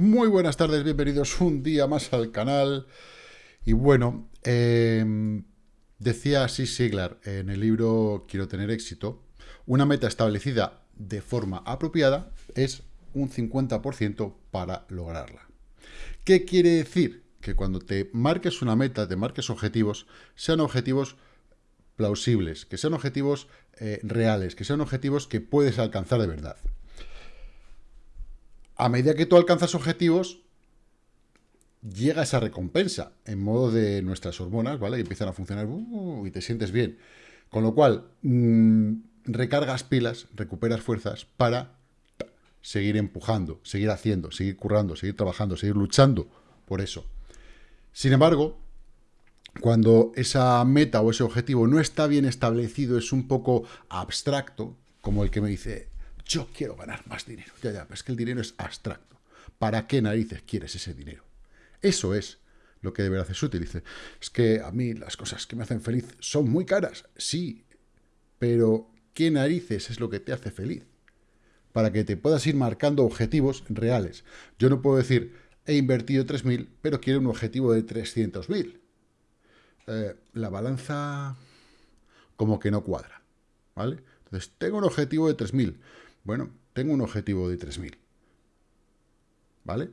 Muy buenas tardes, bienvenidos un día más al canal. Y bueno, em, decía así Siglar en el libro Quiero tener éxito, una meta establecida de forma apropiada es un 50% para lograrla. ¿Qué quiere decir? Que cuando te marques una meta, te marques objetivos, sean objetivos plausibles, que sean objetivos eh, reales, que sean objetivos que puedes alcanzar de verdad a medida que tú alcanzas objetivos, llega esa recompensa en modo de nuestras hormonas, ¿vale? Y empiezan a funcionar uh, y te sientes bien. Con lo cual, mm, recargas pilas, recuperas fuerzas para seguir empujando, seguir haciendo, seguir currando, seguir trabajando, seguir luchando por eso. Sin embargo, cuando esa meta o ese objetivo no está bien establecido, es un poco abstracto, como el que me dice, yo quiero ganar más dinero. Ya, ya, pero es que el dinero es abstracto. ¿Para qué narices quieres ese dinero? Eso es lo que de verdad es útil. Dice, es que a mí las cosas que me hacen feliz son muy caras. Sí, pero ¿qué narices es lo que te hace feliz? Para que te puedas ir marcando objetivos reales. Yo no puedo decir, he invertido 3.000, pero quiero un objetivo de 300.000. Eh, la balanza como que no cuadra, ¿vale? Entonces, tengo un objetivo de 3.000, bueno, tengo un objetivo de 3.000. ¿Vale?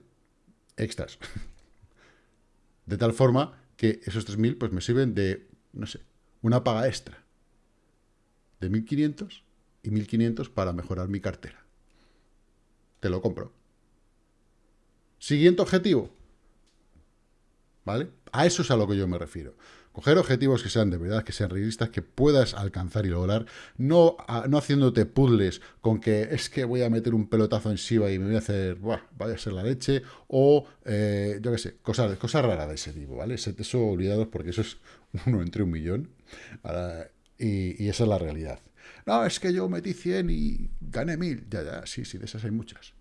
Extras. De tal forma que esos 3.000 pues me sirven de, no sé, una paga extra. De 1.500 y 1.500 para mejorar mi cartera. Te lo compro. Siguiente objetivo. ¿Vale? A eso es a lo que yo me refiero. Coger objetivos que sean de verdad, que sean realistas, que puedas alcanzar y lograr, no, no haciéndote puzzles con que es que voy a meter un pelotazo en Shiba y me voy a hacer, buah, vaya a ser la leche, o eh, yo qué sé, cosas, cosas raras de ese tipo, ¿vale? Eso olvidados porque eso es uno entre un millón, y, y esa es la realidad. No, es que yo metí 100 y gané 1000. Ya, ya, sí, sí, de esas hay muchas.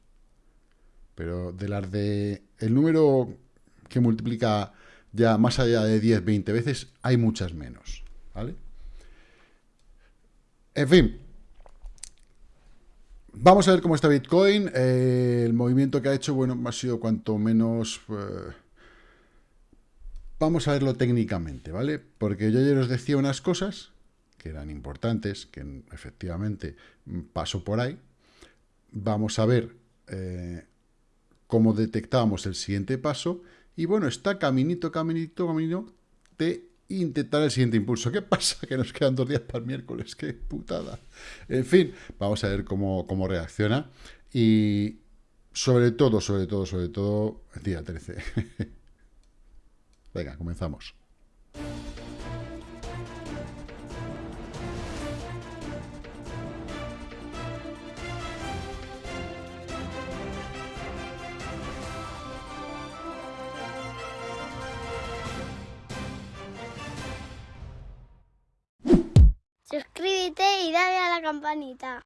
Pero de las de... El número que multiplica ya más allá de 10, 20 veces, hay muchas menos, ¿vale? En fin, vamos a ver cómo está Bitcoin. Eh, el movimiento que ha hecho, bueno, ha sido cuanto menos... Eh, vamos a verlo técnicamente, ¿vale? Porque yo ayer os decía unas cosas que eran importantes, que efectivamente pasó por ahí. Vamos a ver eh, cómo detectábamos el siguiente paso y bueno, está caminito, caminito, camino de intentar el siguiente impulso. ¿Qué pasa? Que nos quedan dos días para el miércoles. ¡Qué putada! En fin, vamos a ver cómo, cómo reacciona. Y sobre todo, sobre todo, sobre todo, día 13. Venga, comenzamos. Y dale a la campanita.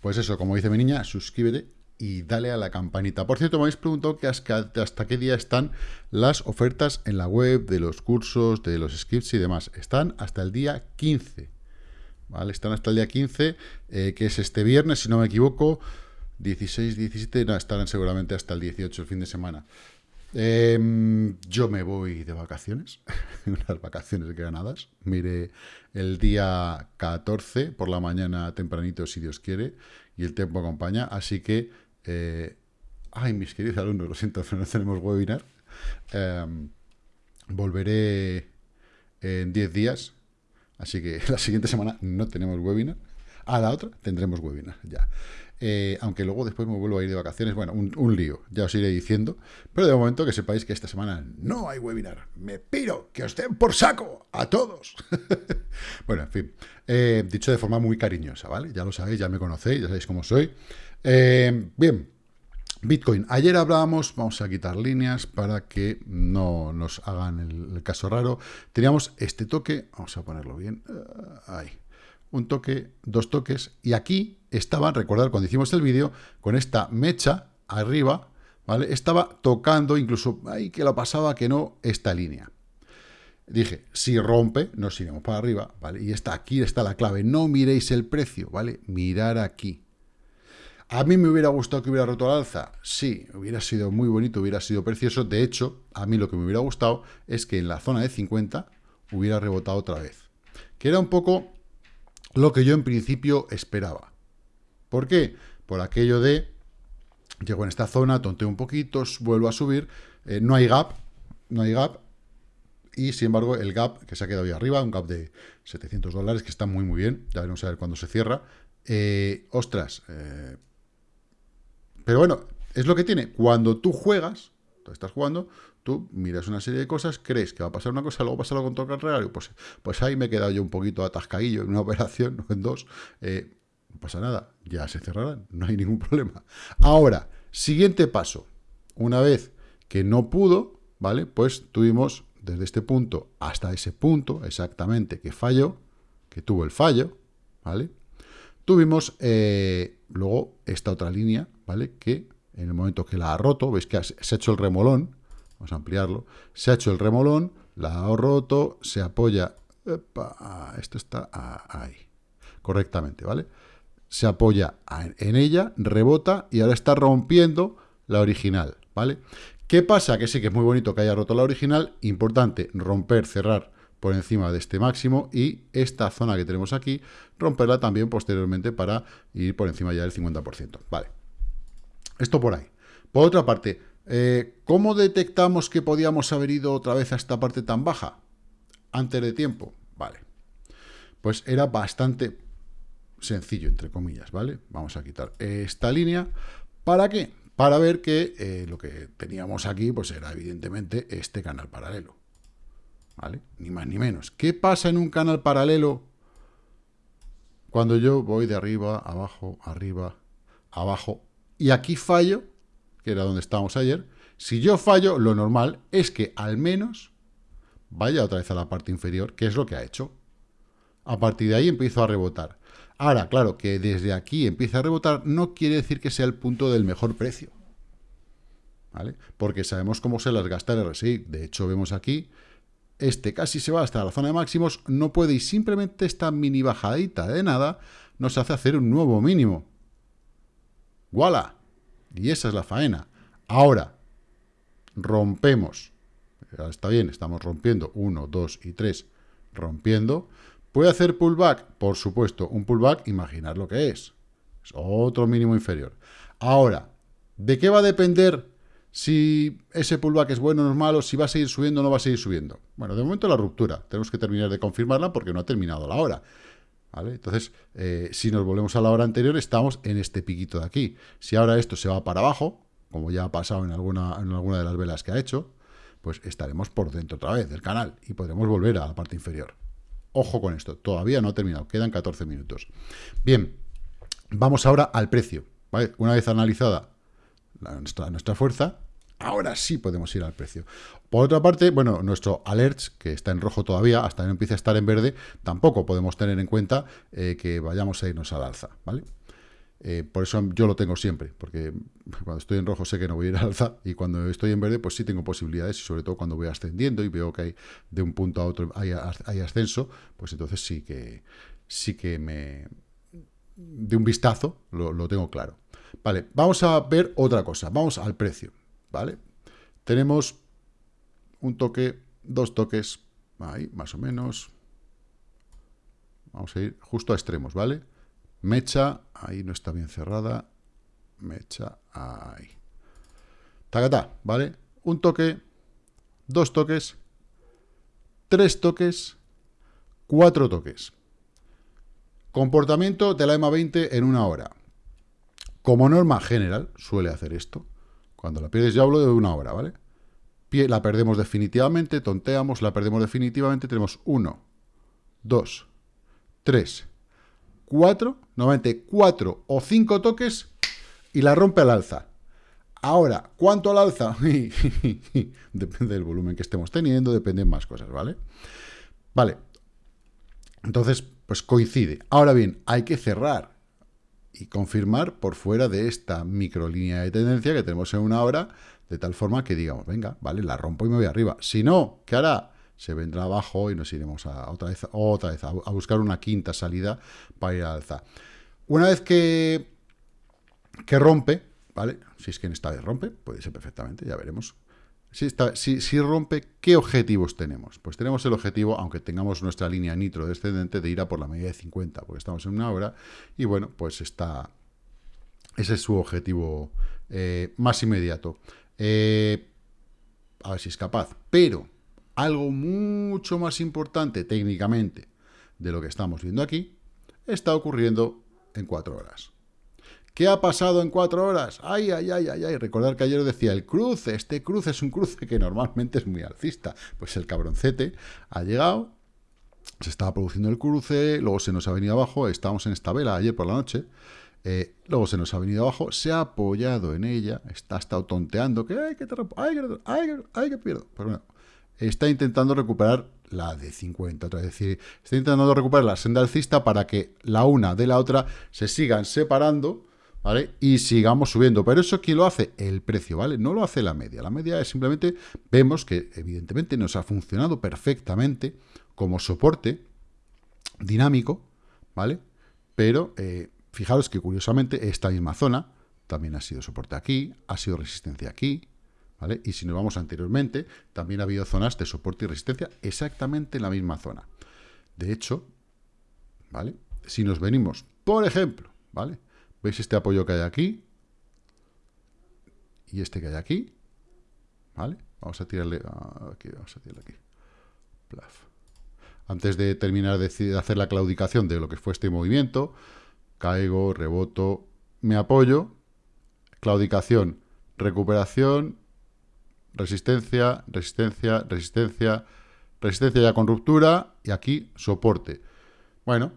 Pues eso, como dice mi niña, suscríbete y dale a la campanita. Por cierto, me habéis preguntado hasta qué día están las ofertas en la web de los cursos, de los scripts y demás. Están hasta el día 15. ¿Vale? Están hasta el día 15, eh, que es este viernes, si no me equivoco. 16, 17, no, estarán seguramente hasta el 18, el fin de semana. Em, yo me voy de vacaciones, unas vacaciones ganadas. Mire, el día 14 por la mañana tempranito, si Dios quiere, y el tiempo acompaña. Así que, eh, ay, mis queridos alumnos, lo siento, no tenemos webinar. Em, volveré en 10 días, así que la siguiente semana no tenemos webinar. A la otra tendremos webinar, ya. Eh, aunque luego después me vuelvo a ir de vacaciones. Bueno, un, lío, ya os iré diciendo. Pero de momento que sepáis que esta semana no hay webinar. Me piro, que os den por saco a todos. bueno, en fin, eh, dicho de forma muy cariñosa, ¿vale? Ya lo sabéis, ya me conocéis, ya sabéis cómo soy. Eh, bien, Bitcoin. Ayer hablábamos, vamos a quitar líneas para que no nos hagan el, caso raro. Teníamos este toque, vamos a ponerlo bien, ahí un toque, dos toques, y aquí estaban, recordad cuando hicimos el vídeo, con esta mecha arriba, ¿vale? Estaba tocando, incluso ahí que lo pasaba que no, esta línea. Dije, si rompe, nos iremos para arriba, ¿vale? Y está aquí está la clave, no miréis el precio, ¿vale? Mirar aquí. ¿A mí me hubiera gustado que hubiera roto al alza? Sí, hubiera sido muy bonito, hubiera sido precioso. De hecho, a mí lo que me hubiera gustado es que en la zona de 50 hubiera rebotado otra vez. Que era un poco lo que yo en principio esperaba. ¿Por qué? Por aquello de, llego en esta zona, tonteo un poquito, vuelvo a subir, eh, no hay gap, no hay gap, y sin embargo el gap que se ha quedado ahí arriba, un gap de 700 dólares, que está muy muy bien, ya veremos a ver cuándo se cierra. Eh, ostras, eh, pero bueno, es lo que tiene. Cuando tú juegas, estás jugando, tú miras una serie de cosas, crees que va a pasar una cosa, luego pasa algo con contrario, pues, pues ahí me he quedado yo un poquito atascadillo en una operación, no en dos, eh, no pasa nada, ya se cerrarán, no hay ningún problema. Ahora, siguiente paso, una vez que no pudo, ¿vale? Pues tuvimos desde este punto hasta ese punto, exactamente, que falló, que tuvo el fallo, ¿vale? Tuvimos eh, luego esta otra línea, ¿vale? Que en el momento que la ha roto, veis que se ha hecho el remolón, vamos a ampliarlo, se ha hecho el remolón, la ha roto, se apoya, esto está ahí, correctamente, ¿vale? Se apoya en ella, rebota y ahora está rompiendo la original, ¿vale? ¿Qué pasa? Que sí que es muy bonito que haya roto la original, importante romper, cerrar por encima de este máximo y esta zona que tenemos aquí, romperla también posteriormente para ir por encima ya del 50%. Vale, esto por ahí. Por otra parte, eh, ¿cómo detectamos que podíamos haber ido otra vez a esta parte tan baja? Antes de tiempo, vale. Pues era bastante sencillo, entre comillas, ¿vale? Vamos a quitar esta línea. ¿Para qué? Para ver que eh, lo que teníamos aquí, pues era evidentemente este canal paralelo. ¿vale? Ni más ni menos. ¿Qué pasa en un canal paralelo cuando yo voy de arriba, abajo, arriba, abajo, y aquí fallo, que era donde estábamos ayer, si yo fallo, lo normal es que al menos vaya otra vez a la parte inferior, que es lo que ha hecho. A partir de ahí empiezo a rebotar. Ahora, claro, que desde aquí empieza a rebotar no quiere decir que sea el punto del mejor precio. ¿Vale? Porque sabemos cómo se las gasta el RSI. De hecho, vemos aquí este casi se va hasta la zona de máximos, no puede y simplemente esta mini bajadita de nada nos hace hacer un nuevo mínimo. ¡Voilà! Y esa es la faena. Ahora, rompemos. Está bien, estamos rompiendo. 1, 2 y 3. Rompiendo. ¿Puede hacer pullback? Por supuesto, un pullback, imaginar lo que es. Es otro mínimo inferior. Ahora, ¿de qué va a depender si ese pullback es bueno o es malo, si va a seguir subiendo o no va a seguir subiendo. Bueno, de momento la ruptura. Tenemos que terminar de confirmarla porque no ha terminado la hora. Entonces, eh, si nos volvemos a la hora anterior, estamos en este piquito de aquí. Si ahora esto se va para abajo, como ya ha pasado en alguna, en alguna de las velas que ha hecho, pues estaremos por dentro otra vez del canal y podremos volver a la parte inferior. Ojo con esto, todavía no ha terminado, quedan 14 minutos. Bien, vamos ahora al precio. Una vez analizada nuestra fuerza, ahora sí podemos ir al precio. Por otra parte, bueno, nuestro alerts, que está en rojo todavía, hasta que no empiece a estar en verde, tampoco podemos tener en cuenta eh, que vayamos a irnos al alza, ¿vale? Eh, por eso yo lo tengo siempre, porque cuando estoy en rojo sé que no voy a ir al alza, y cuando estoy en verde, pues sí tengo posibilidades, y sobre todo cuando voy ascendiendo y veo que hay de un punto a otro hay, ascenso, pues entonces sí que, sí que me... de un vistazo lo tengo claro. Vale, vamos a ver otra cosa. Vamos al precio, ¿vale? Tenemos un toque, dos toques, ahí, más o menos. Vamos a ir justo a extremos, ¿vale? Mecha, ahí no está bien cerrada. Mecha, ahí. Tacatá, ¿vale? Un toque, dos toques, tres toques, cuatro toques. Comportamiento de la EMA 20 en una hora. Como norma general, suele hacer esto. Cuando la pierdes, yo hablo de una hora, ¿vale? La perdemos definitivamente, tonteamos, la perdemos definitivamente, tenemos 1, 2, 3, 4, normalmente 4 o 5 toques y la rompe al alza. Ahora, ¿cuánto al alza? depende del volumen que estemos teniendo, dependen más cosas, ¿vale? Vale. Entonces, pues coincide. Ahora bien, hay que cerrar y confirmar por fuera de esta microlínea de tendencia que tenemos en una hora, de tal forma que digamos, venga, vale, la rompo y me voy arriba. Si no, ¿qué hará? Se vendrá abajo y nos iremos a, otra vez, otra vez a, buscar una quinta salida para ir al alza. Una vez que, que rompe, ¿vale? Si es que en esta vez rompe, puede ser perfectamente, ya veremos. Si, está, si, si, rompe, ¿qué objetivos tenemos? Pues tenemos el objetivo, aunque tengamos nuestra línea nitro descendente, de ir a por la media de 50, porque estamos en una hora, y bueno, pues está... Ese es su objetivo eh, más inmediato. Eh, a ver si es capaz. Pero algo mucho más importante técnicamente de lo que estamos viendo aquí, está ocurriendo en cuatro horas. ¿Qué ha pasado en cuatro horas? Ay, ay, ay, ay, ay. Recordar que ayer decía, el cruce, este cruce es un cruce que normalmente es muy alcista. Pues el cabroncete ha llegado, se estaba produciendo el cruce, luego se nos ha venido abajo, estábamos en esta vela ayer por la noche, eh, luego se nos ha venido abajo, se ha apoyado en ella, está estado tonteando, que ay, que te ay, que, ay, ay, que pierdo. Pues bueno, está intentando recuperar la de 50, es decir, está intentando recuperar la senda alcista para que la una de la otra se sigan separando, ¿vale? Y sigamos subiendo. Pero eso, ¿quién lo hace? El precio, ¿vale? No lo hace la media. La media es simplemente, vemos que evidentemente nos ha funcionado perfectamente como soporte dinámico, ¿vale? Pero eh, fijaros que curiosamente esta misma zona también ha sido soporte aquí, ha sido resistencia aquí, ¿vale? Y si nos vamos anteriormente, también ha habido zonas de soporte y resistencia exactamente en la misma zona. De hecho, ¿vale? Si nos venimos, por ejemplo, ¿vale? ¿Veis este apoyo que hay aquí? Y este que hay aquí, ¿vale? Vamos a tirarle aquí, vamos a tirarle aquí. Antes de terminar de hacer la claudicación de lo que fue este movimiento, caigo, reboto, me apoyo, claudicación, recuperación, resistencia, resistencia, resistencia, resistencia ya con ruptura y aquí soporte. Bueno,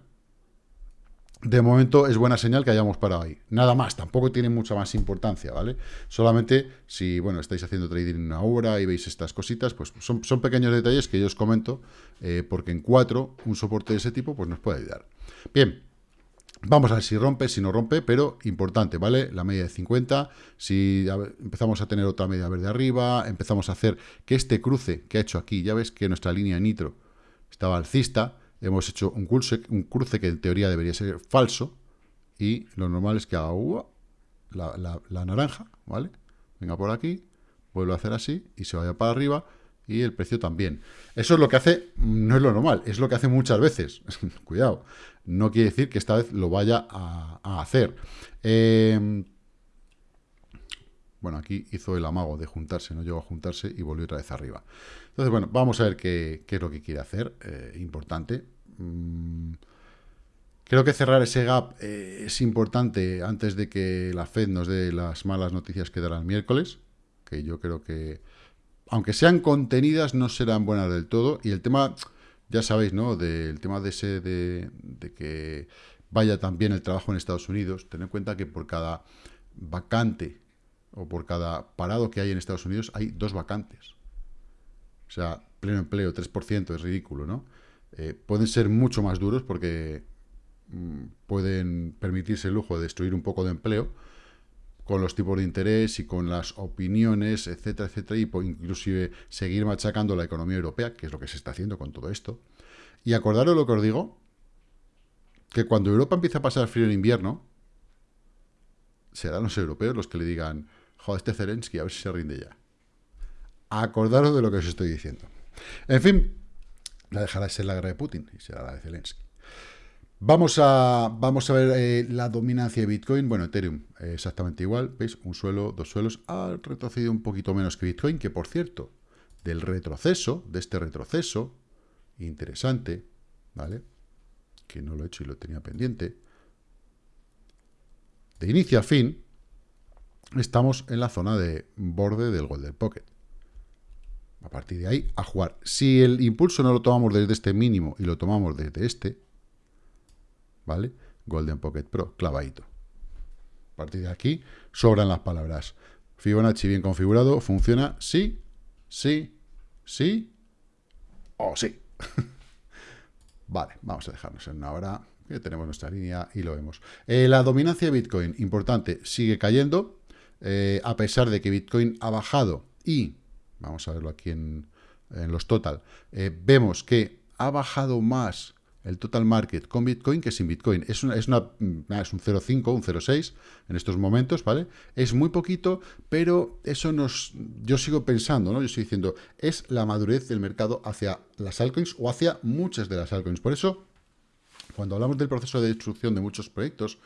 de momento es buena señal que hayamos parado ahí. Nada más, tampoco tiene mucha más importancia, ¿vale? Solamente si, bueno, estáis haciendo trading una hora y veis estas cositas, pues son, pequeños detalles que yo os comento, eh, porque en cuatro un soporte de ese tipo pues nos puede ayudar. Bien, Vamos a ver si rompe, si no rompe, pero importante, ¿vale? La media de 50, si empezamos a tener otra media verde arriba, empezamos a hacer que este cruce que ha hecho aquí, ya ves que nuestra línea nitro estaba alcista, hemos hecho un cruce, que en teoría debería ser falso, y lo normal es que haga la, la naranja, ¿vale? Venga por aquí, vuelvo a hacer así, y se vaya para arriba, y el precio también. Eso es lo que hace, no es lo normal, es lo que hace muchas veces. Cuidado, no quiere decir que esta vez lo vaya a, hacer. Em, bueno, aquí hizo el amago de juntarse, no llegó a juntarse y volvió otra vez arriba. Entonces, bueno, vamos a ver qué, es lo que quiere hacer. Eh, importante. Mm, creo que cerrar ese gap eh, es importante antes de que la Fed nos dé las malas noticias que dará el miércoles, que yo creo que, aunque sean contenidas, no serán buenas del todo. Y el tema ya sabéis, ¿no? Del tema de ese, de, que vaya también el trabajo en Estados Unidos, ten en cuenta que por cada vacante o por cada parado que hay en Estados Unidos hay dos vacantes. O sea, pleno empleo, 3%, es ridículo, ¿no? Eh, pueden ser mucho más duros porque mm, pueden permitirse el lujo de destruir un poco de empleo, con los tipos de interés y con las opiniones, etcétera, etcétera, y inclusive seguir machacando la economía europea, que es lo que se está haciendo con todo esto. Y acordaros lo que os digo, que cuando Europa empiece a pasar frío en invierno, serán los europeos los que le digan, joder, este Zelensky, a ver si se rinde ya. Acordaros de lo que os estoy diciendo. En fin, la dejará de ser la guerra de Putin y será la de Zelensky. Vamos a, vamos a ver eh, la dominancia de Bitcoin. Bueno, Ethereum eh, exactamente igual. ¿Veis? Un suelo, dos suelos. Ha retrocedido un poquito menos que Bitcoin, que por cierto, del retroceso, de este retroceso, interesante, ¿vale? Que no lo he hecho y lo tenía pendiente. De inicio a fin, estamos en la zona de borde del Golden Pocket. A partir de ahí, a jugar. Si el impulso no lo tomamos desde este mínimo y lo tomamos desde este, ¿vale? Golden Pocket Pro, clavadito. A partir de aquí, sobran las palabras. Fibonacci bien configurado, funciona sí, sí, sí o sí. vale, vamos a dejarnos en una hora, que tenemos nuestra línea y lo vemos. Eh, la dominancia de Bitcoin, importante, sigue cayendo, eh, a pesar de que Bitcoin ha bajado y, vamos a verlo aquí en, los total, eh, vemos que ha bajado más el total market con Bitcoin que sin Bitcoin. Es, es, una, mm, es un 0,5, un 0,6 en estos momentos, ¿vale? Es muy poquito, pero eso nos... Yo sigo pensando, ¿no? Yo estoy diciendo, es la madurez del mercado hacia las altcoins o hacia muchas de las altcoins. Por eso, cuando hablamos del proceso de destrucción de muchos proyectos,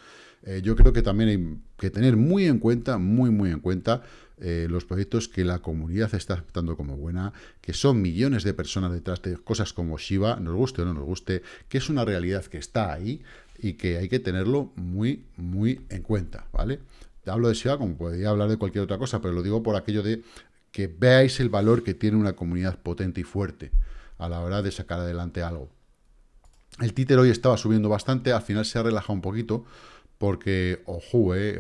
eh, yo creo que también hay que tener muy en cuenta, muy, muy en cuenta, eh, los proyectos que la comunidad está aceptando como buena, que son millones de personas detrás de cosas como Shiba, nos guste o no nos guste, que es una realidad que está ahí y que hay que tenerlo muy, muy en cuenta, ¿vale? Hablo de Shiba como podría hablar de cualquier otra cosa, pero lo digo por aquello de que veáis el valor que tiene una comunidad potente y fuerte a la hora de sacar adelante algo. El títer hoy estaba subiendo bastante, al final se ha relajado un poquito, porque, ojo, eh,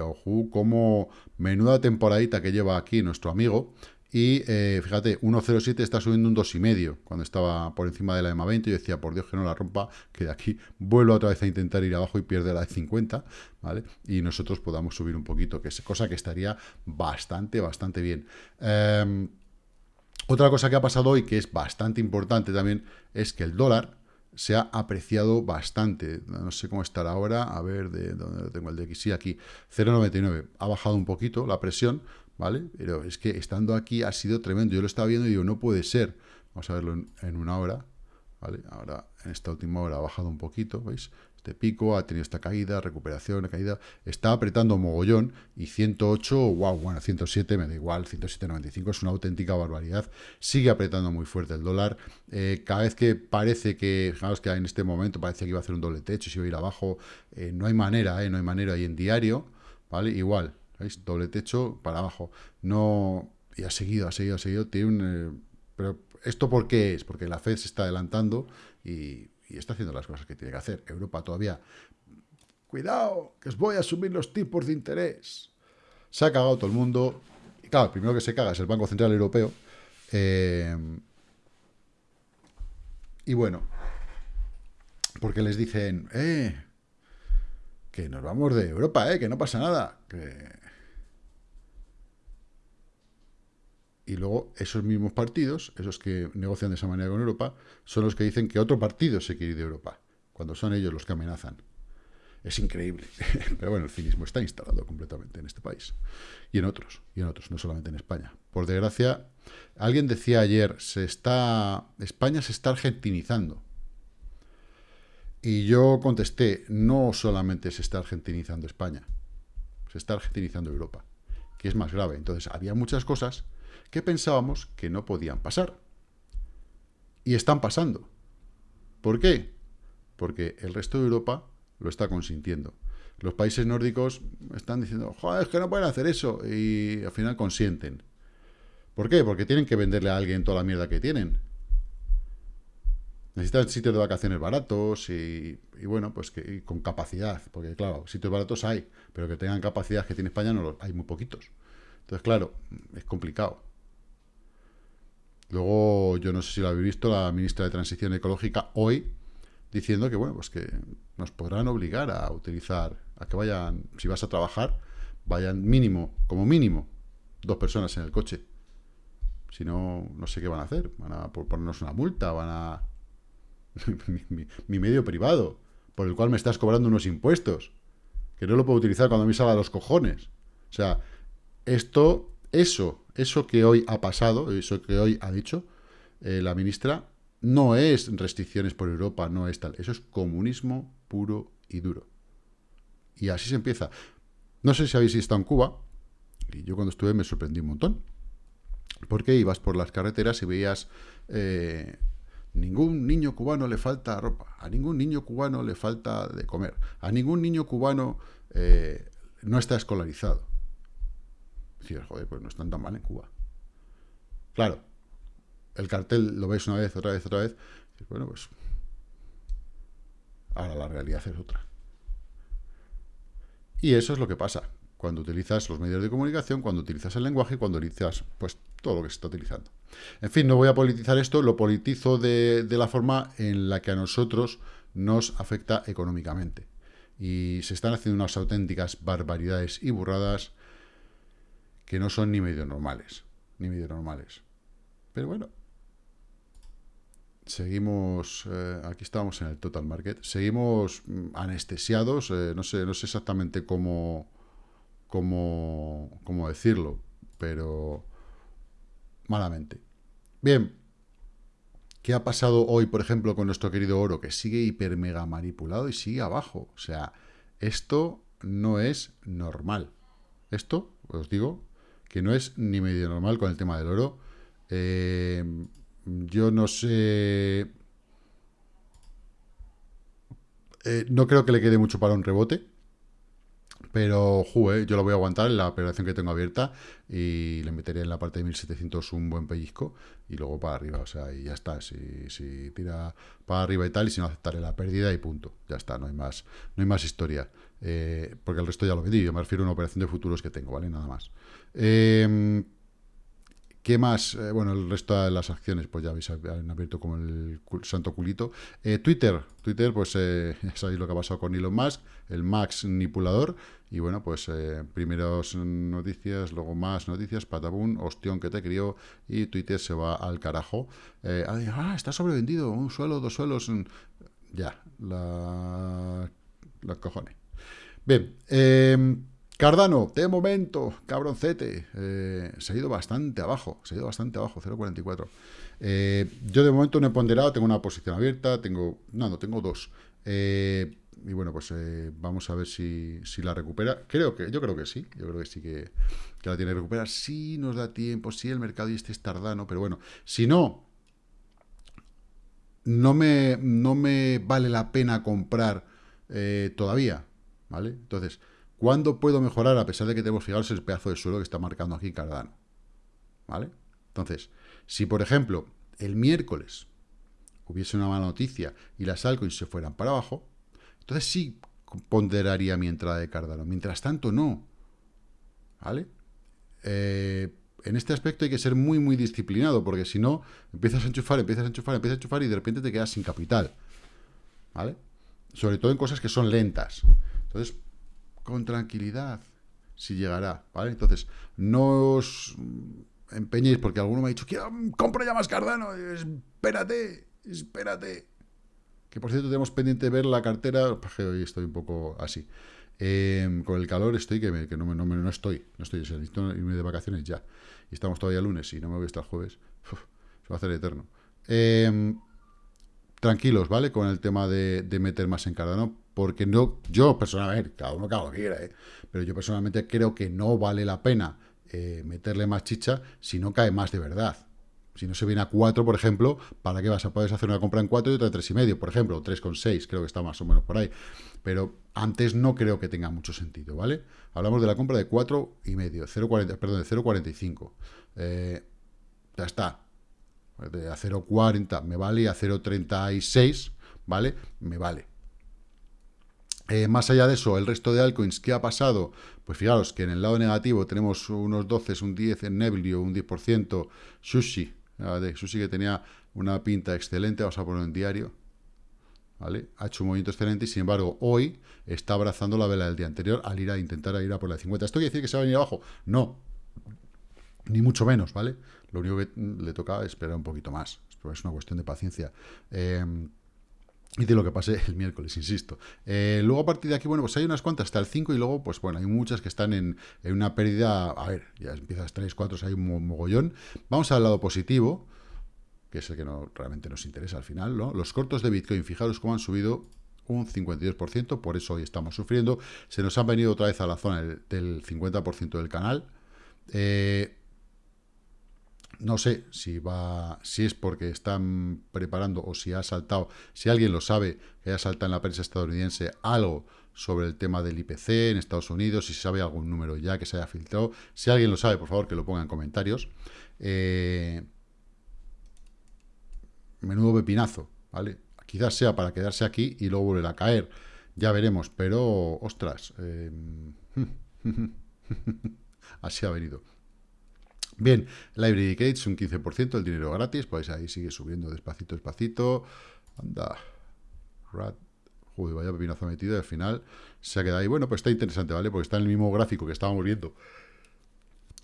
como menuda temporadita que lleva aquí nuestro amigo, y eh, fíjate, 1.07 está subiendo un 2,5 cuando estaba por encima de la EMA 20. Yo decía, por Dios que no la rompa, que de aquí vuelvo otra vez a intentar ir abajo y pierde la de 50, ¿vale? Y nosotros podamos subir un poquito, que es cosa que estaría bastante, bastante bien. Em, otra cosa que ha pasado hoy, que es bastante importante también, es que el dólar se ha apreciado bastante. No sé cómo estará ahora. A ver, de dónde tengo el aquí. Sí, aquí, 0,99. Ha bajado un poquito la presión, ¿vale? Pero es que estando aquí ha sido tremendo. Yo lo estaba viendo y digo, no puede ser. Vamos a verlo en una hora, ¿vale? Ahora, en esta última hora ha bajado un poquito, ¿veis? Este pico, ha tenido esta caída, recuperación, caída, está apretando mogollón y 108, wow, bueno, 107 me da igual, 107.95 es una auténtica barbaridad, sigue apretando muy fuerte el dólar, eh, cada vez que parece que, fijaos que en este momento parece que iba a hacer un doble techo, si iba a ir abajo, eh, no hay manera, eh, no hay manera, y en diario, ¿vale? Igual, ¿veis? Doble techo para abajo, no, y ha seguido, ha seguido, ha seguido, tiene un... pero ¿esto por qué es? Porque la Fed se está adelantando y y está haciendo las cosas que tiene que hacer. Europa todavía, cuidado, que os voy a subir los tipos de interés. Se ha cagado todo el mundo. Y claro, el primero que se caga es el Banco Central Europeo. Eh, y bueno, porque les dicen, eh, que nos vamos de Europa, eh, que no pasa nada, que y luego esos mismos partidos, esos que negocian de esa manera con Europa, son los que dicen que otro partido se quiere ir de Europa, cuando son ellos los que amenazan. Es increíble. Pero bueno, el cinismo está instalado completamente en este país. Y en otros, y en otros, no solamente en España. Por desgracia, alguien decía ayer, se está España se está argentinizando. Y yo contesté, no solamente se está argentinizando España, se está argentinizando Europa, que es más grave. Entonces, había muchas cosas que pensábamos que no podían pasar. Y están pasando. ¿Por qué? Porque el resto de Europa lo está consintiendo. Los países nórdicos están diciendo, joder, es que no pueden hacer eso, y al final consienten. ¿Por qué? Porque tienen que venderle a alguien toda la mierda que tienen. Necesitan sitios de vacaciones baratos y, bueno, pues que con capacidad, porque claro, sitios baratos hay, pero que tengan capacidad que tiene España no los, hay muy poquitos. Entonces, claro, es complicado. Luego, yo no sé si lo habéis visto, la ministra de Transición Ecológica hoy diciendo que, bueno, pues que nos podrán obligar a utilizar, a que vayan, si vas a trabajar, vayan mínimo, como mínimo, dos personas en el coche. Si no, no sé qué van a hacer. Van a ponernos una multa, van a... mi, medio privado, por el cual me estás cobrando unos impuestos, que no lo puedo utilizar cuando me salga los cojones. O sea, esto, eso eso que hoy ha pasado, eso que hoy ha dicho eh, la ministra, no es restricciones por Europa, no es tal. Eso es comunismo puro y duro. Y así se empieza. No sé si habéis estado en Cuba, y yo cuando estuve me sorprendí un montón. Porque ibas por las carreteras y veías... Eh, ningún niño cubano le falta ropa, a ningún niño cubano le falta de comer, a ningún niño cubano eh, no está escolarizado joder, pues no están tan mal en Cuba. Claro, el cartel lo ves una vez, otra vez, otra vez. bueno, pues ahora la realidad es otra. Y eso es lo que pasa cuando utilizas los medios de comunicación, cuando utilizas el lenguaje, cuando utilizas pues todo lo que se está utilizando. En fin, no voy a politizar esto, lo politizo de, de la forma en la que a nosotros nos afecta económicamente. Y se están haciendo unas auténticas barbaridades y burradas que no son ni medio normales, ni medio normales. Pero bueno, seguimos, eh, aquí estamos en el total market, seguimos mm, anestesiados, eh, no, sé, no sé exactamente cómo, cómo, cómo decirlo, pero malamente. Bien, ¿qué ha pasado hoy, por ejemplo, con nuestro querido oro, que sigue hiper mega manipulado y sigue abajo? O sea, esto no es normal. Esto, os digo, que no es ni medio normal con el tema del oro. Eh, yo no sé... Eh, no creo que le quede mucho para un rebote. Pero, jue, yo lo voy a aguantar en la operación que tengo abierta y le meteré en la parte de 1700 un buen pellizco y luego para arriba, o sea, y ya está. Si, si tira para arriba y tal, y si no aceptaré la pérdida y punto. Ya está, no hay más, no hay más historia. Eh, porque el resto ya lo vendí, yo me refiero a una operación de futuros que tengo, ¿vale? Nada más. Eh, ¿Qué más? Eh, bueno, el resto de las acciones, pues ya habéis abierto como el santo culito. Eh, Twitter, Twitter, pues eh, ya sabéis lo que ha pasado con Elon Musk, el Max Nipulador. Y bueno, pues primeros noticias, luego más noticias, patabún, ostión que te crió, y Twitter se va al carajo. ah, está sobrevendido, un suelo, dos suelos. Ya, la, la cojones. Bien, eh, Cardano, de momento, cabroncete, eh, se ha ido bastante abajo, se ha ido bastante abajo, 0.44. Eh, yo de momento no he ponderado, tengo una posición abierta, tengo, no, no, tengo dos. Eh, y bueno, pues vamos a ver si, la recupera. Creo que, yo creo que sí, yo creo que sí que, la tiene que recuperar. Si nos da tiempo, si el mercado y este es tardano, pero bueno, si no, no me, no me vale la pena comprar todavía, ¿vale? Entonces... ¿Cuándo puedo mejorar a pesar de que tenemos, fijaros, el pedazo de suelo que está marcando aquí Cardano? ¿Vale? Entonces, si por ejemplo el miércoles hubiese una mala noticia y las altcoins se fueran para abajo, entonces sí ponderaría mi entrada de Cardano. Mientras tanto, no. ¿Vale? Eh, en este aspecto hay que ser muy, muy disciplinado, porque si no, empiezas a enchufar, empiezas a enchufar, empiezas a enchufar y de repente te quedas sin capital. ¿Vale? Sobre todo en cosas que son lentas. Entonces, con tranquilidad, si llegará, ¿vale? Entonces, no os empeñéis, porque alguno me ha dicho, quiero, compro ya más Cardano, espérate, espérate. Que por cierto tenemos pendiente ver la cartera, hoy estoy un poco así. Em, con el calor estoy que, que no, no, no, estoy, no estoy, necesito irme de vacaciones ya. Y estamos todavía lunes y no me voy hasta el jueves. se va a hacer eterno. Em, tranquilos, ¿vale? Con el tema de, de meter más en Cardano, porque no, yo personalmente, cada uno cada que quiera, ¿eh? pero yo personalmente creo que no vale la pena eh, meterle más chicha si no cae más de verdad. Si no se viene a 4, por ejemplo, ¿para qué vas a poder hacer una compra en 4 y otra en 3,5? Por ejemplo, 3,6, creo que está más o menos por ahí. Pero antes no creo que tenga mucho sentido, ¿vale? Hablamos de la compra de 4,5, 0,40, perdón, de 0,45. Eh, ya está. A 0,40 me vale, a 0,36, ¿vale? Me vale. Eh, más allá de eso, el resto de altcoins, ¿qué ha pasado? Pues fijaros que en el lado negativo tenemos unos 12, un 10 en Neblio, un 10%, Sushi, de Sushi que tenía una pinta excelente, vamos a ponerlo en diario, ¿vale? Ha hecho un movimiento excelente y sin embargo hoy está abrazando la vela del día anterior al ir a intentar ir a por la 50. ¿Esto quiere decir que se va a venir abajo? No, ni mucho menos, ¿vale? Lo único que le toca es esperar un poquito más, es una cuestión de paciencia. Eh, y de lo que pase el miércoles, insisto. Eh, luego a partir de aquí, bueno, pues hay unas cuantas hasta el 5 y luego, pues bueno, hay muchas que están en, una pérdida, a ver, ya empiezas 3, 4, hay un mogollón. Vamos al lado positivo, que es el que no, realmente nos interesa al final, ¿no? Los cortos de Bitcoin, fijaros cómo han subido un 52%, por eso hoy estamos sufriendo. Se nos han venido otra vez a la zona del, 50% del canal. Eh, no sé si va, si es porque están preparando o si ha saltado, si alguien lo sabe, que haya saltado en la prensa estadounidense algo sobre el tema del IPC en Estados Unidos, si sabe algún número ya que se haya filtrado. Si alguien lo sabe, por favor, que lo ponga en comentarios. Eh, menudo pepinazo, ¿vale? Quizás sea para quedarse aquí y luego volver a caer. Ya veremos, pero, ostras, eh, así ha venido. Bien, Library Gates un 15%, el dinero gratis, pues ahí sigue subiendo despacito, despacito. Anda, rat, joder, vaya pepinazo metido y al final se ha quedado ahí. Bueno, pues está interesante, ¿vale? Porque está en el mismo gráfico que estábamos viendo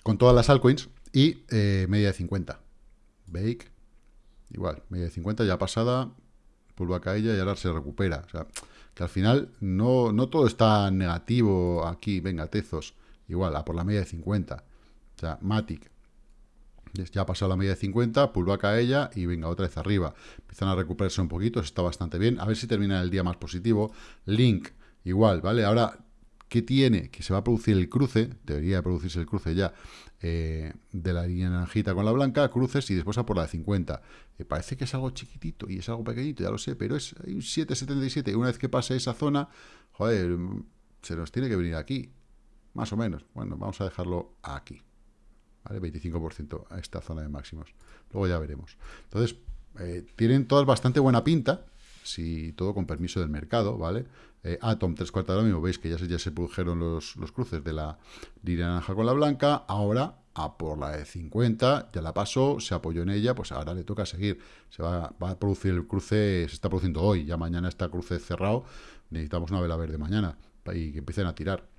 con todas las altcoins y eh, media de 50. Bake igual, media de 50 ya pasada, pullback a ella y ahora se recupera. O sea, que al final no, no todo está negativo aquí, venga, Tezos, igual, a por la media de 50. O sea, Matic, ya ha pasado la media de 50, pullback a ella y venga, otra vez arriba. Empiezan a recuperarse un poquito, está bastante bien. A ver si termina el día más positivo. Link, igual, ¿vale? Ahora, ¿qué tiene? Que se va a producir el cruce, debería producirse el cruce ya, eh, de la línea naranjita con la blanca, cruces y después a por la de 50. Me parece que es algo chiquitito y es algo pequeñito, ya lo sé, pero es un 7,77. Y una vez que pase esa zona, joder, se nos tiene que venir aquí, más o menos. Bueno, vamos a dejarlo aquí. ¿Vale? 25% a esta zona de máximos. Luego ya veremos. Entonces, eh, tienen todas bastante buena pinta, si todo con permiso del mercado, ¿vale? Eh, Atom 3 cuartos ahora mismo, veis que ya se, ya se produjeron los, los cruces de la línea naranja con la blanca, ahora a por la de 50, ya la pasó, se apoyó en ella, pues ahora le toca seguir. Se va, va, a producir el cruce, se está produciendo hoy, ya mañana está cruce cerrado, necesitamos una vela verde mañana y que empiecen a tirar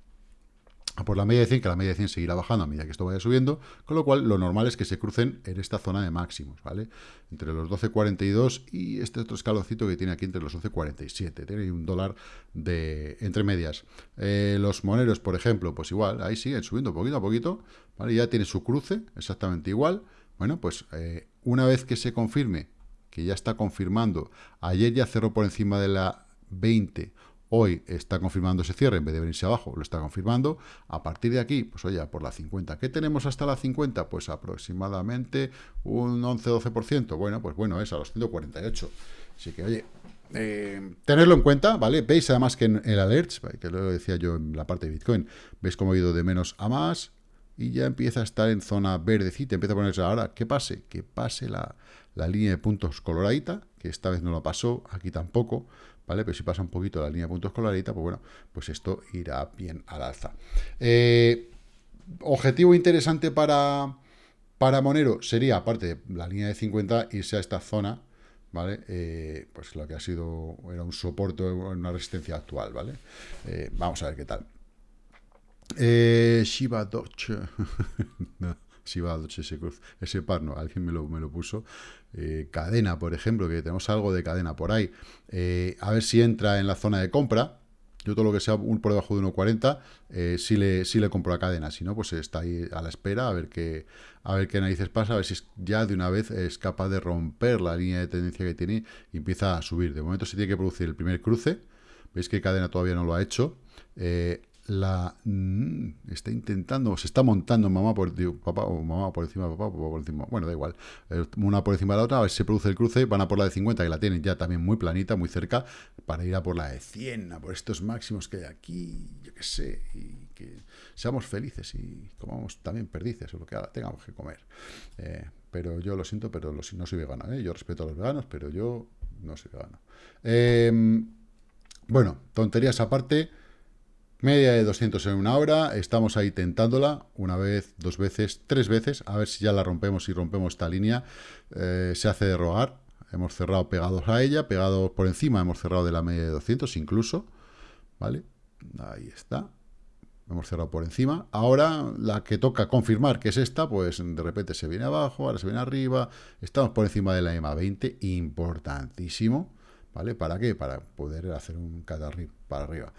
por la media de 100, que la media de 100 seguirá bajando a medida que esto vaya subiendo, con lo cual lo normal es que se crucen en esta zona de máximos, ¿vale? Entre los 12.42 y este otro escalocito que tiene aquí entre los 11.47, tiene un dólar de entre medias. Eh, los moneros, por ejemplo, pues igual, ahí siguen subiendo poquito a poquito, ¿vale? Ya tiene su cruce, exactamente igual. Bueno, pues eh, una vez que se confirme, que ya está confirmando, ayer ya cerró por encima de la 20, Hoy está confirmando ese cierre, en vez de venirse abajo, lo está confirmando. A partir de aquí, pues oye, por la 50. ¿Qué tenemos hasta la 50? Pues aproximadamente un 11-12%. Bueno, pues bueno, es a los 148. Así que, oye, eh, tenerlo en cuenta, ¿vale? Veis además que en el alerts, que lo decía yo en la parte de Bitcoin, veis cómo ha ido de menos a más y ya empieza a estar en zona verdecita, empieza a ponerse ahora, ¿qué pase? Que pase la, la línea de puntos coloradita, que esta vez no lo pasó, aquí tampoco, ¿vale? Pero si pasa un poquito la línea de puntos coloradita, pues bueno, pues esto irá bien al alza. Eh, objetivo interesante para, para Monero sería, aparte de la línea de 50, irse a esta zona, ¿vale? Eh, pues lo que ha sido, era un soporte, una resistencia actual, ¿vale? Eh, vamos a ver qué tal. Shiba Doge. no. Shiba Doge ese, ese par, no, alguien me lo, me lo puso. Eh, cadena, por ejemplo, que tenemos algo de cadena por ahí, eh, a ver si entra en la zona de compra, yo todo lo que sea un por debajo de 1.40, eh, sí, le, le compro la cadena, si no, pues está ahí a la espera a ver qué, a ver qué narices pasa, a ver si ya de una vez es capaz de romper la línea de tendencia que tiene y empieza a subir. De momento se tiene que producir el primer cruce, veis que cadena todavía no lo ha hecho, la mm, está intentando, se está montando mamá por papá o mamá por encima de papá, papá por encima, bueno, da igual, eh, una por encima de la otra, a ver si se produce el cruce, van a por la de 50, que la tienen ya también muy planita, muy cerca, para ir a por la de 100, a por estos máximos que hay aquí, yo qué sé, seamos felices y comamos también perdices o lo que tengamos que comer. Eh, pero yo lo siento, pero no soy vegano, ¿eh? yo respeto a los veganos, pero yo no soy vegano. Em, bueno, tonterías aparte, Media de 200 en una hora, estamos ahí tentándola, una vez, dos veces, tres veces, a ver si ya la rompemos y rompemos esta línea. Eh, se hace de rogar, hemos cerrado pegados a ella, pegados por encima, hemos cerrado de la media de 200 incluso, ¿vale? Ahí está, hemos cerrado por encima. Ahora la que toca confirmar que es esta, pues de repente se viene abajo, ahora se viene arriba, estamos por encima de la EMA 20, importantísimo, ¿vale? ¿Para qué? Para poder hacer un catarrip para arriba.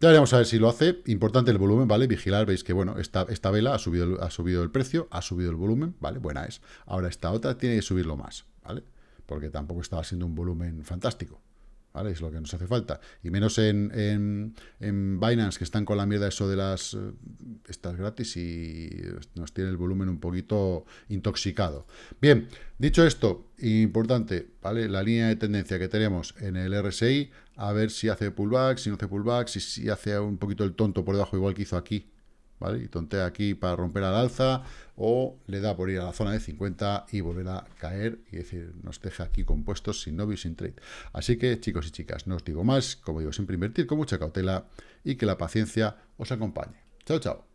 Ya veremos a ver si lo hace. Importante el volumen, ¿vale? Vigilar, veis que, bueno, esta, esta vela ha subido, ha subido el precio, ha subido el volumen, ¿vale? Buena es. Ahora esta otra tiene que subirlo más, ¿vale? Porque tampoco estaba siendo un volumen fantástico. ¿Vale? Es lo que nos hace falta. Y menos en, en, Binance, que están con la mierda eso de las eh, estas gratis y nos tiene el volumen un poquito intoxicado. Bien, dicho esto, importante, ¿vale? La línea de tendencia que tenemos en el RSI, a ver si hace pullback, si no hace pullback, si, si hace un poquito el tonto por debajo, igual que hizo aquí, ¿vale? Y tontea aquí para romper al alza, o le da por ir a la zona de 50 y volver a caer, y decir, nos deja aquí compuestos sin novio y sin trade. Así que, chicos y chicas, no os digo más, como digo, siempre invertir con mucha cautela y que la paciencia os acompañe. Chao, chao.